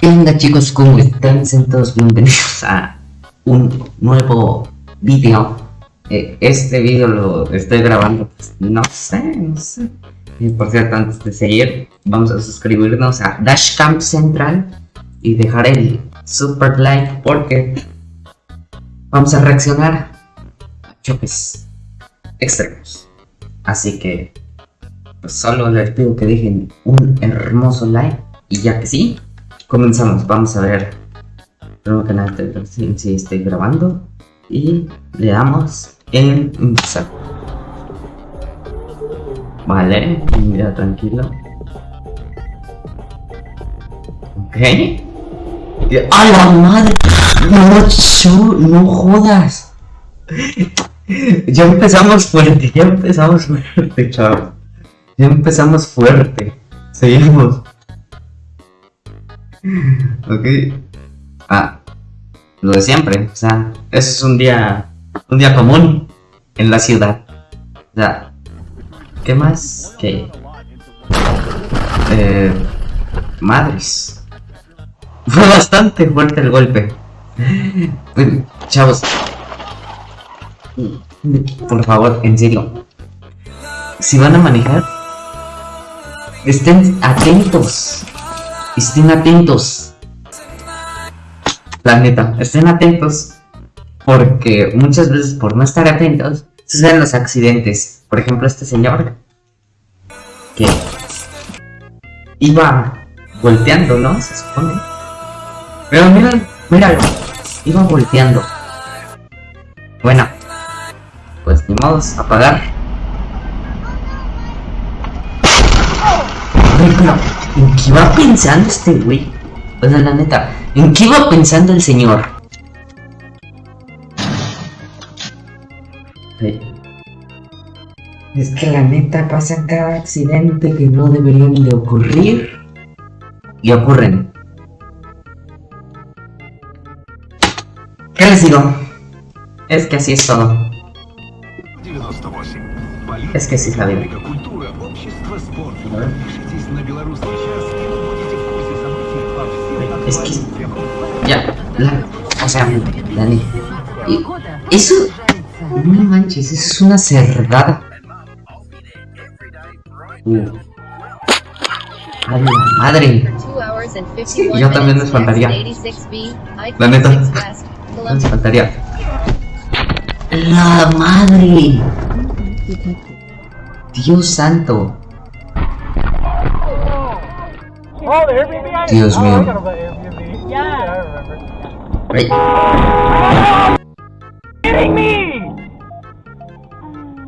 ¿Qué onda chicos? ¿Cómo están? Todos bienvenidos a un nuevo video. Eh, este video lo estoy grabando, pues, no sé, no sé. Y por cierto, antes de seguir, vamos a suscribirnos a Dashcamp Central y dejar el super like porque vamos a reaccionar a choques extremos. Así que, pues solo les pido que dejen un hermoso like y ya que sí, comenzamos. Vamos a ver primero que nada si, si estoy grabando y le damos en empezar. Vale, mira tranquilo. Ok. ¡A la madre! No, no jodas. Ya empezamos fuerte, ya empezamos fuerte, chao. Ya empezamos fuerte. Seguimos. Ok. Ah, lo de siempre. O sea, eso es un día, un día común en la ciudad. O sea, ¿qué más? Que... Eh, madres. Fue bastante fuerte el golpe. Chavos. Por favor, en serio. Si van a manejar, estén atentos. Estén atentos. La neta, estén atentos. Porque muchas veces por no estar atentos, suceden los accidentes. Por ejemplo, este señor que iba volteando, ¿no? Se supone. Pero míralo, míralo. Iba volteando. Bueno, pues ni modo, apagar. ¿En qué iba pensando este güey? O sea, la neta, ¿en qué iba pensando el señor? Es que la neta pasa cada accidente que no deberían de ocurrir y ocurren. ¿Qué les digo? Es que así es todo. Es que sí es la vida. Es que... Ya, la... O sea, Dani... Eso... No manches, eso es una cerdada. Uh. Ay, madre. Yo también les faltaría. La neta. Les faltaría. La madre. Dios santo. Dios mío.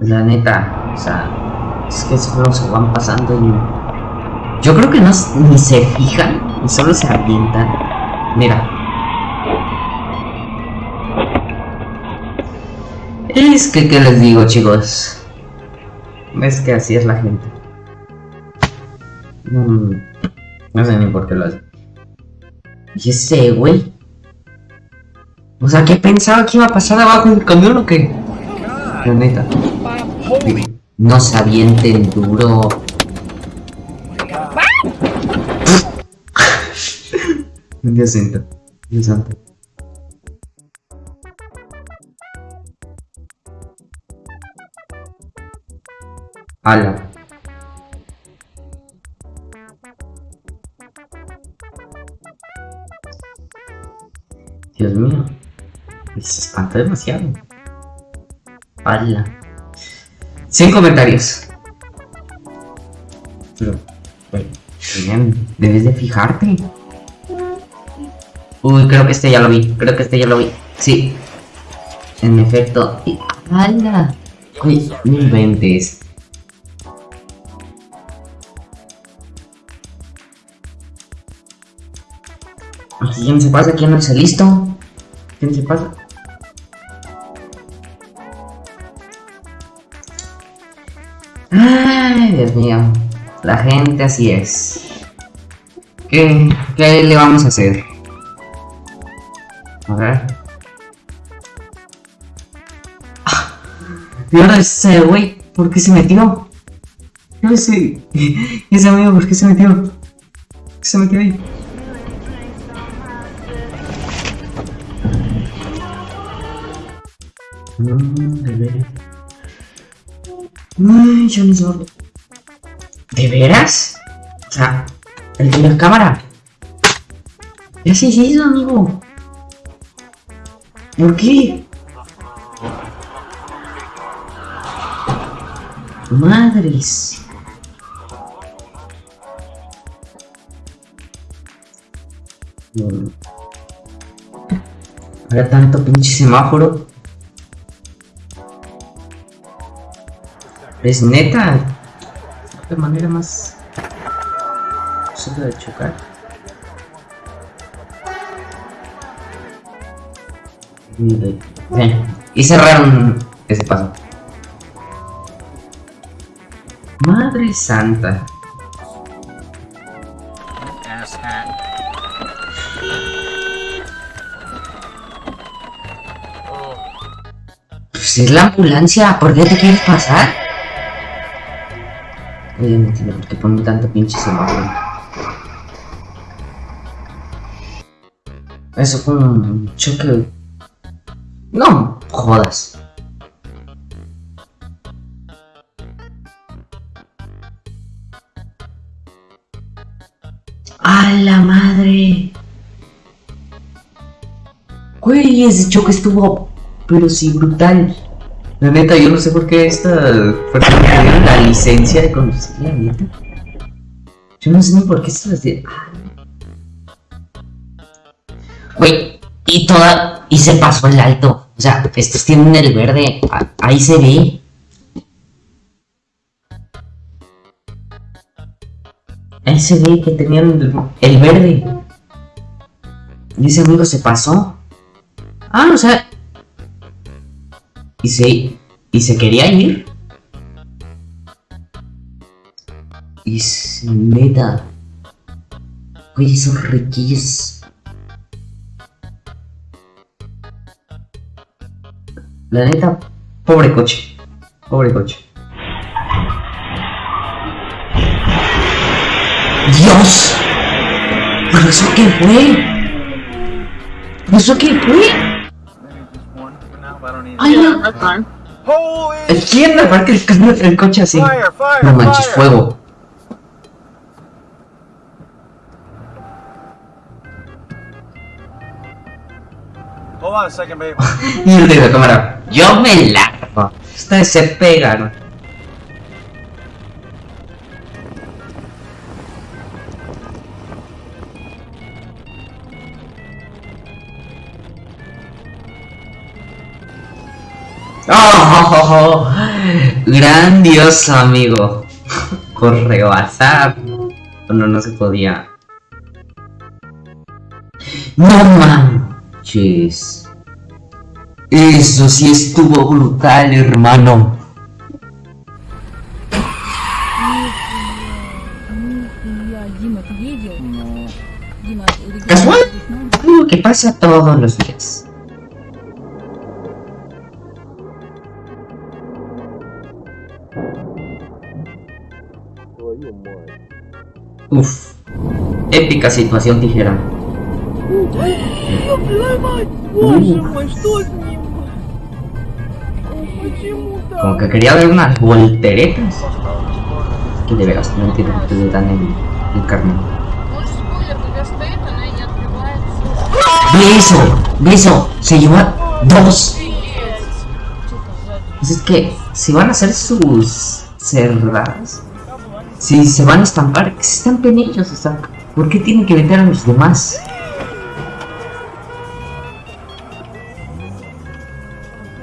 La neta, o sea, es que solo se van pasando y... Yo creo que no ni se fijan, y solo se avientan. Mira. Es que, ¿qué les digo, chicos? Es que así es la gente. Mm, no sé ni por qué lo hace. Y ese güey. O sea, ¿qué pensaba que iba a pasar abajo del camión o qué? La neta. No se avienten duro. Dios santo. Dios santo. Ala. Dios mío. Se espanta demasiado. Ala. 100 comentarios. Pero, bien, debes de fijarte. Uy, creo que este ya lo vi. Creo que este ya lo vi. Sí. En efecto. ¡Hala! Uy, no inventes. ¿Quién se pasa? ¿Quién no está listo? ¿Quién se pasa? Ay, Dios mío. La gente así es. ¿Qué, qué le vamos a hacer? A ver. Ah, ese güey, ¿por qué se metió? Yo ese, ese amigo, ¿por qué se metió? ¿Qué se metió ahí? No, de veras. Ay, sordo. ¿De veras? O sea, el de la cámara. ¿Qué haces eso, amigo? ¿Por qué? Madres. Mm. Ahora tanto pinche semáforo. Es neta. De manera más. Solo de chocar. Eh, y cerraron ese paso. Madre santa. Pues es la ambulancia, ¿por qué te quieres pasar? Obviamente no, tanto pinche semáforo. Eso fue un choque. No, jodas. ¡A la madre! Güey, ese choque estuvo, pero sí brutal. La neta, yo no sé por qué esta persona me dio la licencia de conducir, la neta. Yo no sé ni por qué se las de... Güey, y toda... Y se pasó el alto. O sea, estos tienen el verde. Ahí se ve. Ahí se ve que tenían el verde. Y ese amigo se pasó. Ah, o sea. Y se. Y se quería ir. Y se neta. Oye, esos riquillos. La neta, pobre coche. Pobre coche. ¡Dios! ¿Pero eso qué fue? ¿Eso qué fue? ¡Ay, no! That's fine. ¿El quién aparte el, carro- el coche así? No manches, fuego. Y el de la cámara. Yo me largo. Ustedes se pegan. ¡Oh! Grandioso, amigo. Por rebasar. No, no se podía. ¡No manches! Eso sí estuvo brutal, hermano. ¿Casual? Algo que pasa todos los días. Uf. Épica situación, dijeron. Como que quería ver unas volteretas. Que de veras, no entiendo por qué le dan el, el carne. ¡Beso! Se lleva dos. Pues es que si van a hacer sus cerradas, si se van a estampar, que se estampen ellos, o sea, ¿por qué tienen que vender a los demás?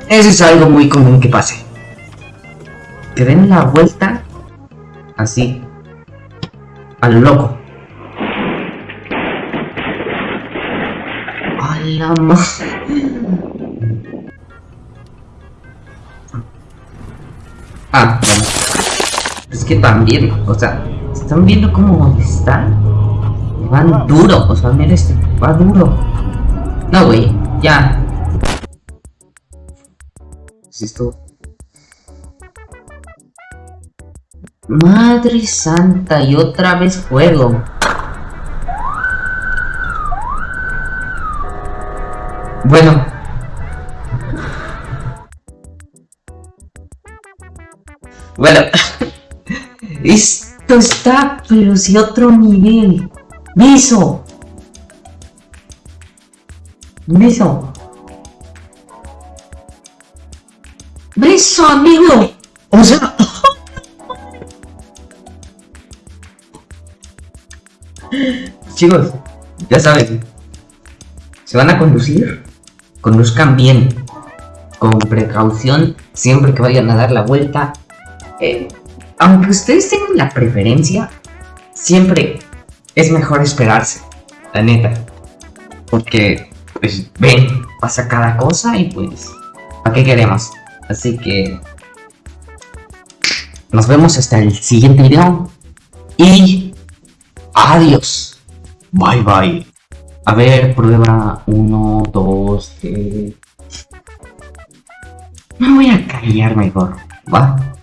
Eso es algo muy común que pase. Que den la vuelta así, a lo loco. A la ma- que también, o sea, ¿están viendo cómo está? Van duro, o sea, mira este, va duro. No, güey, ya. Esto... Madre santa, y otra vez fuego. Bueno. Bueno, esto está, pero si otro nivel. Beso. Beso. Beso, amigo. O sea. Chicos, ya saben. Se van a conducir. Conduzcan bien. Con precaución. Siempre que vayan a dar la vuelta. Eh, aunque ustedes tengan la preferencia. Siempre es mejor esperarse. La neta. Porque, pues, ven, pasa cada cosa y pues, ¿para qué queremos? Así que, nos vemos hasta el siguiente video. Y, adiós. Bye bye. A ver, prueba 1, 2, 3. Me voy a callar mejor, ¿va?